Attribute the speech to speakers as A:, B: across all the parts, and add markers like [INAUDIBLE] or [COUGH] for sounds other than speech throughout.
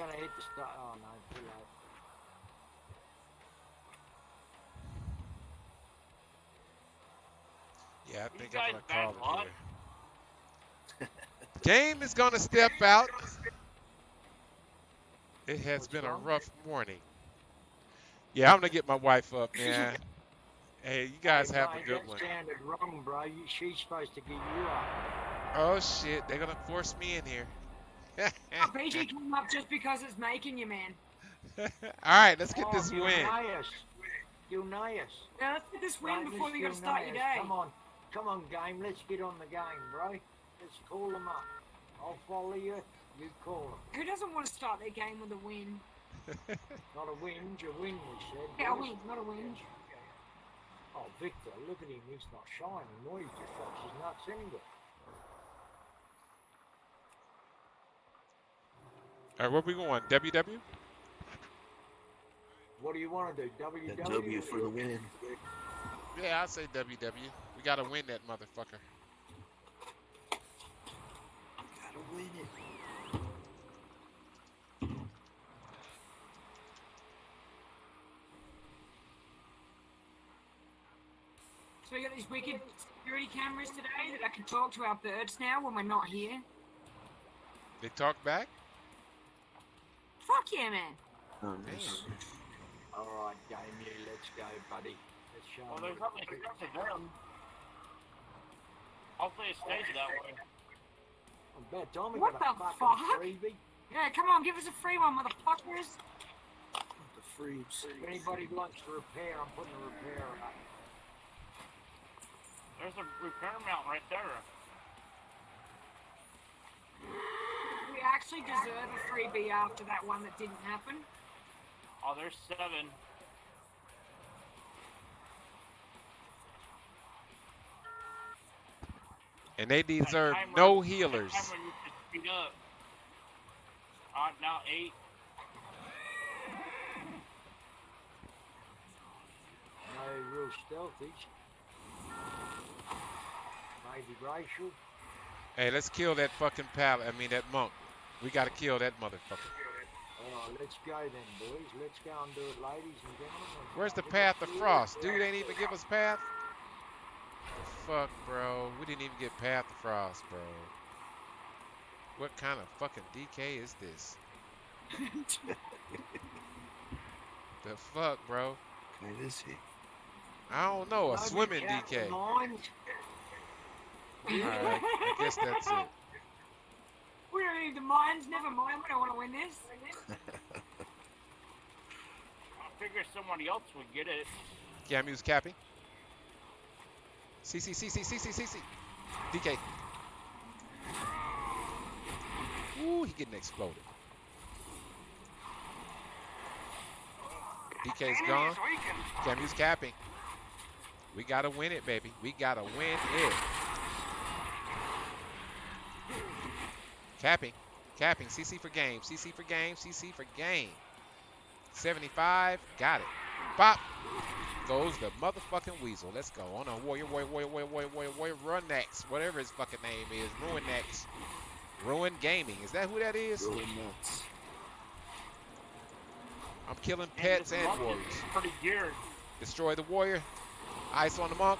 A: gonna hit the start. Oh no, too late.
B: Yeah, I think I'm gonna call it
C: luck.
B: here. Game is gonna step out. It has
A: What's
B: been a rough morning. Yeah, I'm gonna get my wife up, man. hey, you guys have a good one.
A: sounded wrong, bro. She's supposed to get you up.
B: Oh shit, they're gonna force me in here.
D: Oh, [LAUGHS] PG came up just because it's making you, man.
B: All right, let's get
A: oh,
B: this
A: you'll
B: win.
A: Know us. You'll know us.
D: Now let's get this win
A: Mate,
D: before
A: let's
D: you gotta start your day.
A: Come on, come on, game. Let's get on the game, bro. Let's call them up. I'll follow you. You call them.
D: Who doesn't want to start their game with a win? [LAUGHS]
A: Not a whinge, a win, we said.
D: Yeah, a
A: boys.
D: win, not a whinge.
A: Oh, Victor, look at him. He's not shy anymore. He just fucks his nuts anyway.
B: All right, where we going? WW?
A: What do you want to do? WW?
E: That W for the win.
B: Yeah, I'll say WW. We gotta win that motherfucker.
E: Gotta win it.
D: So we got these wicked security cameras today that I can talk to our birds now when we're not here.
B: They talk back?
D: Fuck yeah, man.
E: Oh, nice.
A: All right, game, you. Let's go, buddy. Let's show
C: Well,
A: 'em
C: there's
A: what
C: nothing
A: we
C: to them. Hopefully it stays that way.
A: About time we
D: What
A: got
D: the
A: fucking
D: fuck?
A: freebie.
D: Yeah, come on, give us a free one, motherfuckers.
E: The freaks.
A: If anybody wants to repair, I'm putting a repair up.
C: There's a repair mount right there.
D: We actually deserve a freebie after that one that didn't happen.
C: Oh, there's seven.
B: And they deserve
C: Timer-
B: no healers.
C: Timer needs to speed up. Uh, now eight.
A: No real stealthies. Maybe racial.
B: Hey, let's kill that fucking pal. I mean that monk. We gotta kill that motherfucker.
A: Right, let's go then, boys. Let's go and do it, ladies and gentlemen.
B: Where's the path
A: at
B: of frost? Dude ain't even give us path. The fuck, bro. We didn't even get path of frost, bro. What kind of fucking DK is this? [LAUGHS] The fuck, bro?
E: Kind is he?
B: I don't know. A swimming DK. All
A: mines.
B: right, I guess that's it.
D: We don't the mines, never mind, we don't want to win this.
C: I figure somebody else would get it.
B: Camu's capping. CC, CC, CC, CC. DK. Ooh, he getting exploded. DK's gone. Camu's capping. We gotta win it, baby. We gotta win it. Capping. Capping. CC for game. CC for game. CC for game. 75. Got it. Bop. Goes the motherfucking weasel. Let's go. Oh, on a warrior, warrior, warrior, warrior, warrior, warrior, warrior, run next. Whatever his fucking name is. Ruin next. Ruin Gaming. Is that who that is?
E: Going nuts.
B: I'm killing pets
C: this
B: and warriors.
C: Pretty geared.
B: Destroy the warrior. Ice on the monk.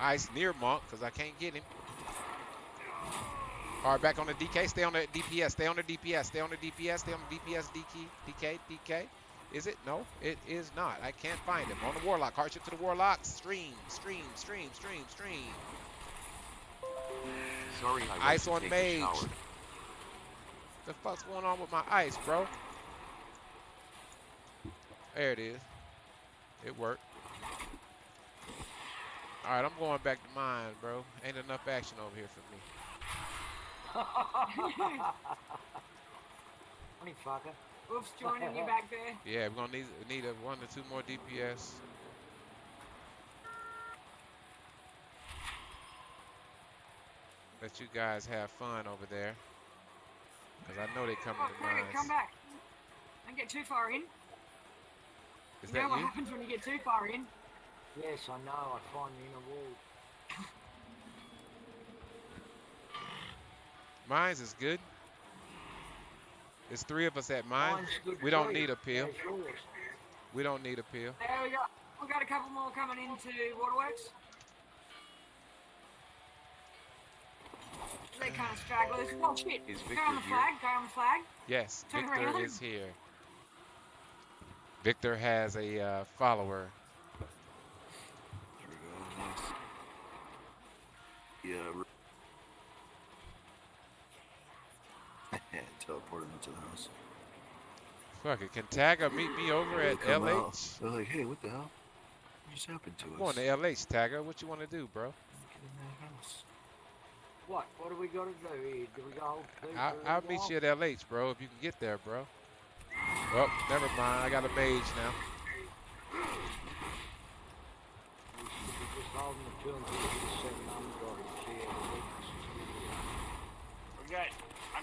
B: Ice near monk, because I can't get him. All right, back on the DK. Stay on the DPS. Stay on the DPS. Stay on the DPS. Stay on the DPS. DK. DK. DK. Is it? No, it is not. I can't find him. On the warlock. Hardship to the warlock. Stream. Stream. Stream. Stream. Stream.
F: Sorry, I
B: Ice on mage. The fuck's going on with my ice, bro? There it is. It worked. All right, I'm going back to mine, bro. Ain't enough action over here for me. [LAUGHS]
A: Funny fucker.
D: Wolf's joining you back there. [LAUGHS]
B: Yeah, we're gonna need need a one or two more DPS. Let you guys have fun over there. Cause I know they coming
D: Oh,
B: to
D: Craig,
B: mines.
D: come back. Don't get too far in.
B: Is
D: you know what
B: you?
D: happens when you get too far in?
A: Yes, I know. I find the inner wall.
B: Mines is good. There's three of us at mine.
A: Mine's
B: We don't need a pill. We don't need a pill.
D: There we go. We've got a couple more coming into Waterworks. They kind of stragglers. Oh shit!
F: Is
D: Go on the
F: Victor
D: flag. Go on the flag.
B: Yes,
D: Turn
B: Victor
D: around.
B: is here. Victor has a uh, follower.
E: There we go. Nice. Yeah. Re- Teleport him into the house.
B: Fuck it. Can Tagger meet me over at
E: come out,
B: LH?
E: They're like, hey, what the hell? What just happened to us?
B: Come on to LH, Tagger. What you want to do, bro?
E: Get in that house.
A: What? What do we got to do here? Do we go
B: I'll, I'll meet you at LH, bro, if you can get there, bro. Well, never mind. I got a mage now.
A: We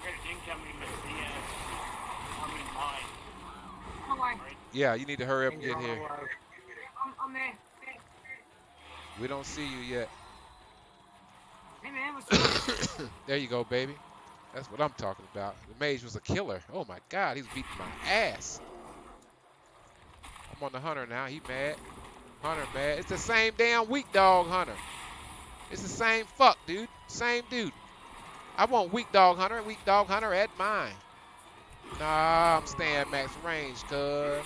A: should be just holding the two until we get a seven hundred and see how the weaknesses
C: We got, I got an incoming with the, uh, I mean mine,
D: No way.
C: right?
B: Yeah, you need to hurry up and get
A: on
B: here.
D: I'm, I'm there. there.
B: We don't see you yet.
D: Hey man, what's [COUGHS]
B: there you go, baby. That's what I'm talking about. The mage was a killer. Oh my god, he's beating my ass. I'm on the hunter now. He mad. Hunter mad. It's the same damn weak dog hunter. It's the same fuck, dude. Same dude. I want weak dog hunter. Weak dog hunter at mine. Nah, I'm staying max range, cuz.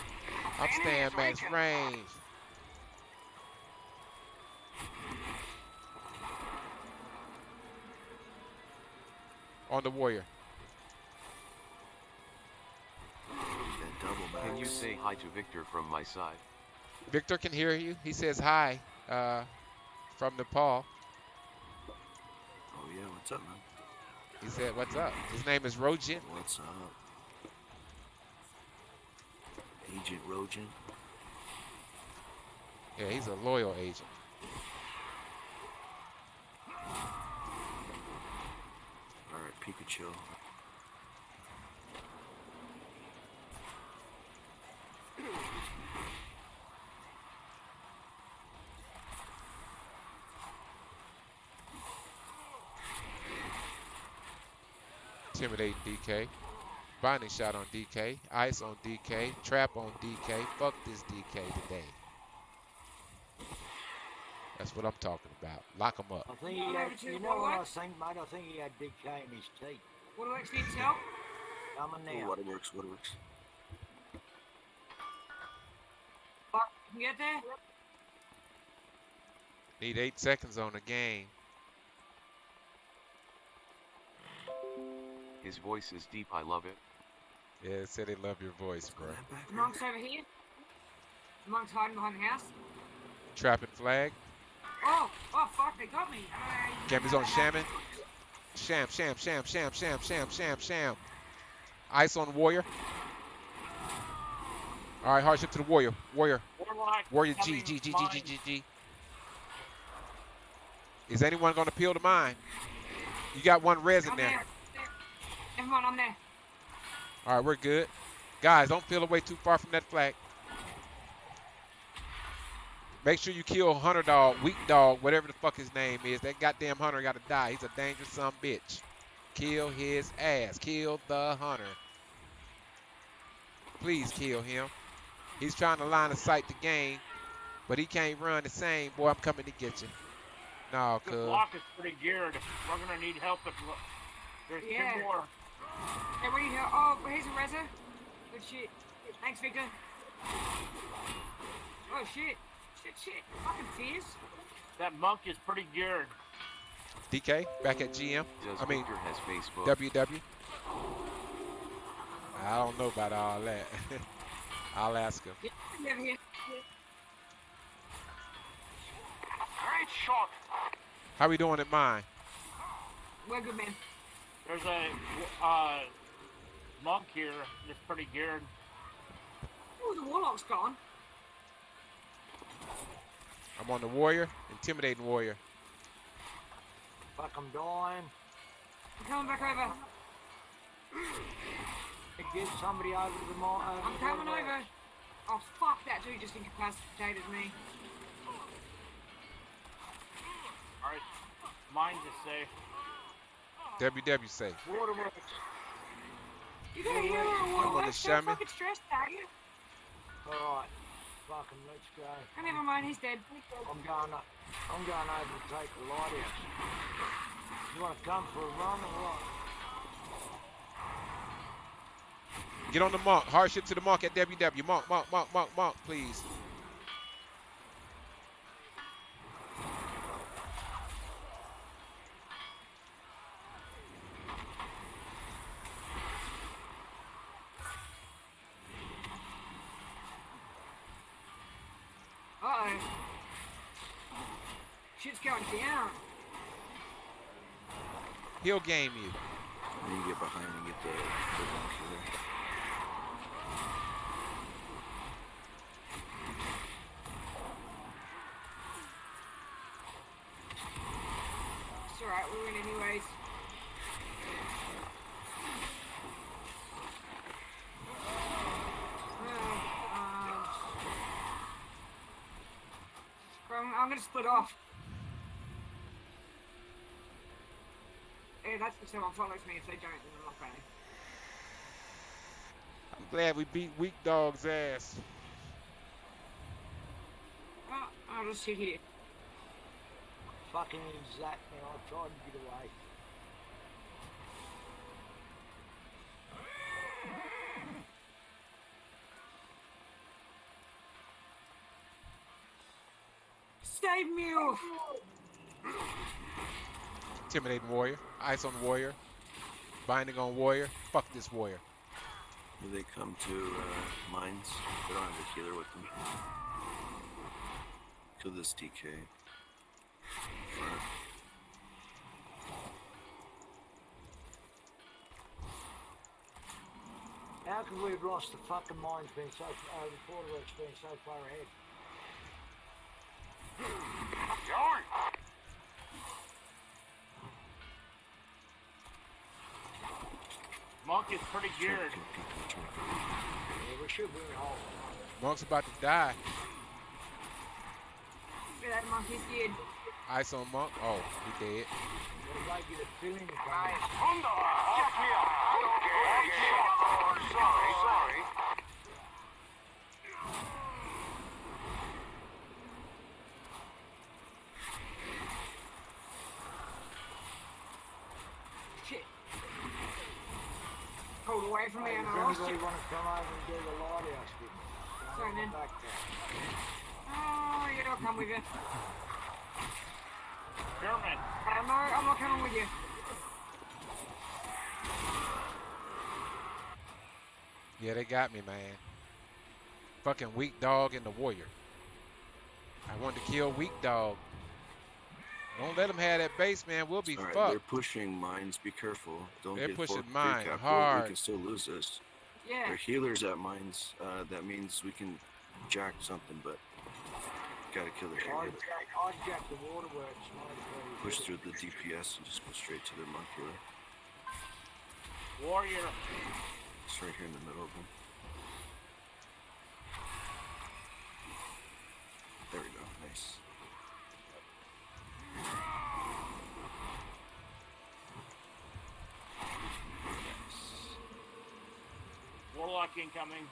B: I'm staying max range. On the warrior.
F: Can you say hi to Victor from my side?
B: Victor can hear you. He says hi uh, from Nepal.
E: Oh yeah, what's up, man?
B: He said, "What's up?" His name is Rojin.
E: What's up? Agent Rojan.
B: Yeah, he's a loyal agent.
E: Alright, Pikachu.
B: Intimidating DK. Binding shot on DK. Ice on DK. Trap on DK. Fuck this DK today. That's what I'm talking about. Lock him up.
A: I think he had, you know what I think, mate? I think he had DK in his teeth.
D: Waterworks needs help.
A: Coming
E: Oh,
A: now.
E: waterworks, waterworks.
D: Fuck, you can get there.
B: Need eight seconds on the game.
F: His voice is deep, I love it.
B: Yeah, it said they love your voice, bro.
D: The monk's over here. The monk's hiding behind the house.
B: Trapping flag.
D: Oh, oh fuck, they got me.
B: Gambler's on Shaman. Sham, sham, sham, sham, sham, sham, sham, sham. Ice on Warrior. All right, hardship to the Warrior. Warrior.
C: Warlock.
B: Warrior G, G, G, G. G, G, G. Is anyone going to peel the mine? You got one res in
D: I'm
B: there.
D: There. Everyone, I'm there.
B: All right, we're good. Guys, don't peel away too far from that flag. Make sure you kill Hunter Dog, Weak Dog, whatever the fuck his name is. That goddamn Hunter got to die. He's a dangerous son of a bitch. Kill his ass. Kill the Hunter. Please kill him. He's trying to line of sight the game, but he can't run the same. Boy, I'm coming to get you. No, cuz.
C: The block is pretty geared. We're gonna need help if there's
D: Yeah.
C: two more.
D: Hey, what do you hear? Oh, here's a Reza. Good shit. Thanks, Victor. Oh shit. Shit, shit. Fucking fierce.
C: That monk is pretty geared.
B: DK, back at GM.
F: Does
B: I mean,
F: Victor has Facebook?
B: WW. I don't know about all that. [LAUGHS] I'll ask him.
D: Yeah, over here.
C: Great shot.
B: How we doing at mine?
D: We're good, man.
C: There's a uh, monk here that's pretty geared.
D: Oh, the warlock's gone.
B: I'm on the warrior, intimidating warrior.
A: Fuck, I'm dying.
D: I'm coming back over.
A: Get somebody over to the mine.
D: I'm coming over. Oh, fuck, that dude just incapacitated me.
C: All right, mine's is safe.
B: WW say.
A: Waterworks.
D: You got a
A: Yeah,
D: hero or
B: I'm
D: what?
B: gonna
D: Let's
B: show
D: go
B: me.
D: fucking stressed, are you?
A: Alright. Fucking let's go.
D: Oh, never mind, he's dead.
A: I'm going up. I'm going over to take the lighthouse. You wanna come for a run or what?
B: Get on the monk. Hardship to the mark at WW. Mark, mark, mark, mark, monk, please.
D: Shit's going down.
B: He'll game you.
E: Then you get behind and get the, the monk
D: alright, we win anyways. Uh, um, I'm, I'm gonna split off. That's if someone follows me. If they don't, then I'm not going.
B: I'm glad we beat Weak Dog's ass.
D: Oh, I'll just sit here.
A: Fucking exactly. I tried to get away.
D: Save Mule!
B: Intimidating warrior. Ice on warrior. Binding on warrior. Fuck this warrior.
E: Do they come to uh, mines? They don't have a healer with them. Kill this DK. Front.
A: How could we have lost the fucking mines being so, uh, the waterworks being so far ahead?
C: George! Monk is pretty
E: Try to
C: geared.
E: kill people, try to kill
A: Yeah, we should be in hole.
B: Monk's about to die.
D: Yeah, that monkey's dead.
B: Ice on monk. Oh, he dead.
A: What about you to fill in the
C: Guys,
A: coming?
C: Honda! Me out! Okay, okay. Sorry, sorry.
D: Shit. Hold away from me and I lost
A: anybody
D: you.
A: want to come over and do the lighthouse with me?
D: Sorry, man.
A: back.
D: Oh, yeah, I'll come with you.
C: German,
D: I'm not, I'm not coming with you.
B: Yeah, they got me, man. Fucking weak dog and the warrior. I wanted to kill weak dog. Don't let them have that base, man. We'll be
E: All right,
B: fucked.
E: they're pushing mines. Be careful. Don't
B: They're
E: get
B: pushing
E: full free
B: mine
E: cap.
B: hard.
E: We can still lose this.
D: Yeah.
E: They're healers at mines. Uh, that means we can jack something, but gotta kill the
A: I'd,
E: healer.
A: I'd jack the waterworks.
E: Push through the DPS and just go straight to their monk healer.
C: warrior.
E: It's right here in the middle of them. There we go. Nice.
C: Warlock incoming.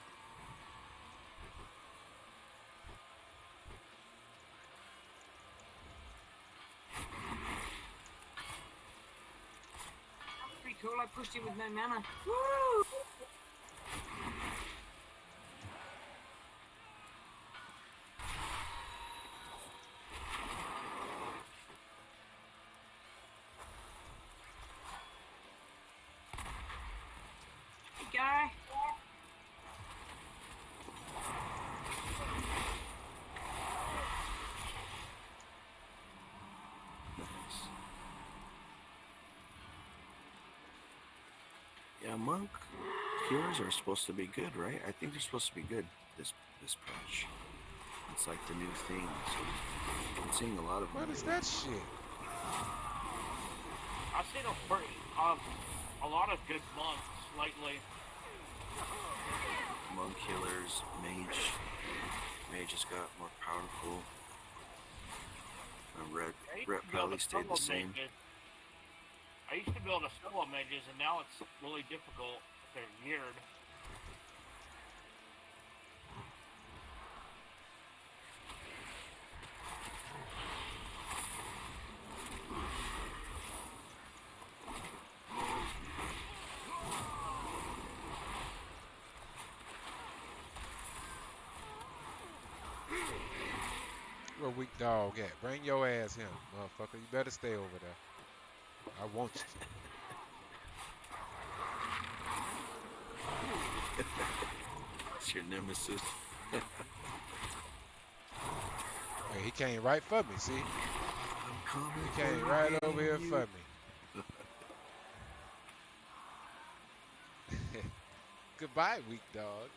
D: Pretty cool. I pushed him with no mana. Woo! Hey, guy.
E: Nice. Yeah, monk healers are supposed to be good, right? I think they're supposed to be good this this patch. It's like the new thing. So I'm seeing a lot of
B: What
E: them.
B: is that shit?
C: I've seen a pretty, um, a lot of good monks lately.
E: monk healers, mage. Mage has got more powerful. Uh, red, red
C: to
E: probably stayed the same.
C: mages. I used to be able to solo mages, and now it's really difficult they're geared.
B: Where weak dog at? Bring your ass here, motherfucker. You better stay over there. I want you.
E: It's your nemesis. [LAUGHS]
B: Hey, he came right for me, see?
E: I'm coming.
B: He came right
E: you.
B: over here for me. [LAUGHS] Goodbye, weak dog.